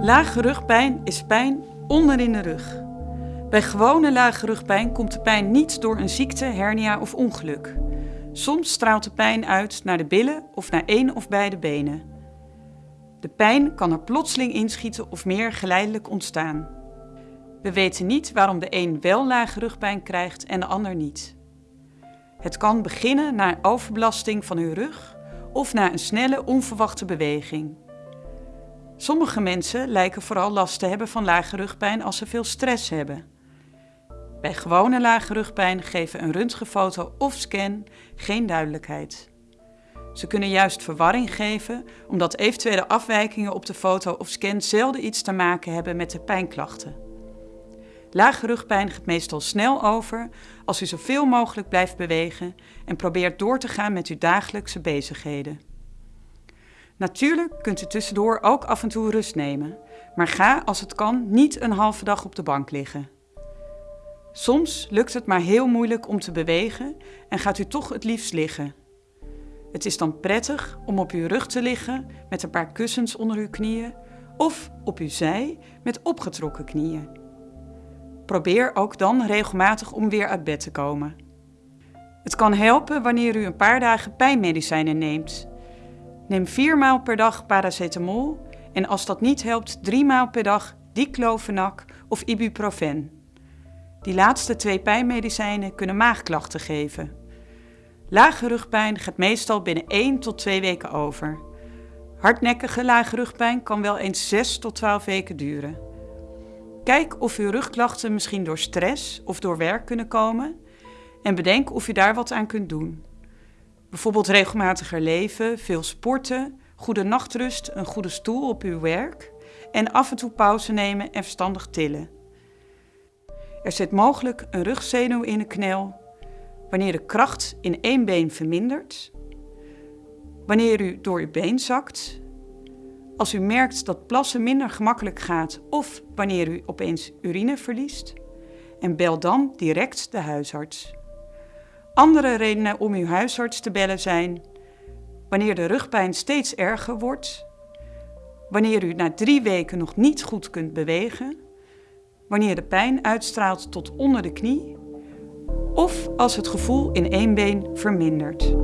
Lage rugpijn is pijn onder in de rug. Bij gewone lage rugpijn komt de pijn niet door een ziekte, hernia of ongeluk. Soms straalt de pijn uit naar de billen of naar één of beide benen. De pijn kan er plotseling inschieten of meer geleidelijk ontstaan. We weten niet waarom de een wel lage rugpijn krijgt en de ander niet. Het kan beginnen na overbelasting van uw rug of na een snelle, onverwachte beweging. Sommige mensen lijken vooral last te hebben van lage rugpijn als ze veel stress hebben. Bij gewone lage rugpijn geven een röntgenfoto of scan geen duidelijkheid. Ze kunnen juist verwarring geven omdat eventuele afwijkingen op de foto of scan zelden iets te maken hebben met de pijnklachten. Lage rugpijn gaat meestal snel over als u zoveel mogelijk blijft bewegen en probeert door te gaan met uw dagelijkse bezigheden. Natuurlijk kunt u tussendoor ook af en toe rust nemen, maar ga als het kan niet een halve dag op de bank liggen. Soms lukt het maar heel moeilijk om te bewegen en gaat u toch het liefst liggen. Het is dan prettig om op uw rug te liggen met een paar kussens onder uw knieën of op uw zij met opgetrokken knieën. Probeer ook dan regelmatig om weer uit bed te komen. Het kan helpen wanneer u een paar dagen pijnmedicijnen neemt. Neem vier maal per dag paracetamol en als dat niet helpt, drie maal per dag diclofenac of ibuprofen. Die laatste twee pijnmedicijnen kunnen maagklachten geven. Lage rugpijn gaat meestal binnen 1 tot 2 weken over. Hardnekkige lage rugpijn kan wel eens 6 tot 12 weken duren. Kijk of uw rugklachten misschien door stress of door werk kunnen komen en bedenk of u daar wat aan kunt doen. Bijvoorbeeld regelmatiger leven, veel sporten, goede nachtrust, een goede stoel op uw werk en af en toe pauze nemen en verstandig tillen. Er zit mogelijk een rugzenuw in de knel wanneer de kracht in één been vermindert, wanneer u door uw been zakt, als u merkt dat plassen minder gemakkelijk gaat of wanneer u opeens urine verliest. En bel dan direct de huisarts. Andere redenen om uw huisarts te bellen zijn wanneer de rugpijn steeds erger wordt, wanneer u na drie weken nog niet goed kunt bewegen, wanneer de pijn uitstraalt tot onder de knie of als het gevoel in één been vermindert.